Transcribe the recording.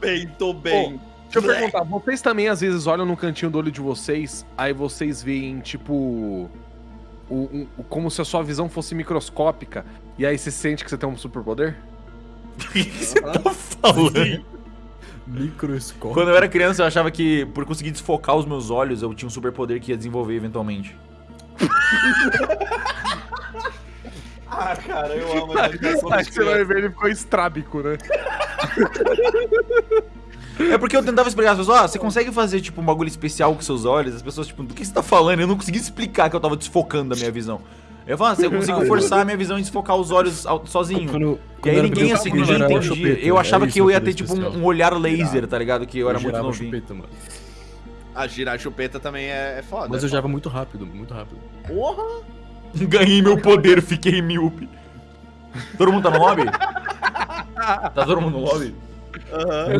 bem, tô bem. Deixa eu perguntar, vocês também às vezes olham no cantinho do olho de vocês, aí vocês veem, tipo. O, um- como se a sua visão fosse microscópica, e aí você sente que você tem um superpoder? O que você tá falando? Microscópio. Quando eu era criança, eu achava que por conseguir desfocar os meus olhos, eu tinha um superpoder que ia desenvolver eventualmente. Ah, cara, eu amo a imaginação Aí das você vai ver, ele ficou estrábico, né? É porque eu tentava explicar às pessoas, ah, você consegue fazer, tipo, um bagulho especial com seus olhos? As pessoas, tipo, do que você tá falando? Eu não conseguia explicar que eu tava desfocando a minha visão. Eu falava, ah, você conseguiu forçar a minha visão e desfocar os olhos ao- sozinho. Quando, E aí quando ninguém, assim, ninguém entendia. chupeta, Eu era achava isso que eu ia ter, tipo, um, um olhar laser, tá ligado? Que eu era muito novinho. chupeta, mano. A girar chupeta também é, é foda. Mas é eu girava muito rápido, muito rápido. Porra! Ganhei meu poder, fiquei míope. Todo mundo tá no lobby? tá todo mundo no lobby? Eu não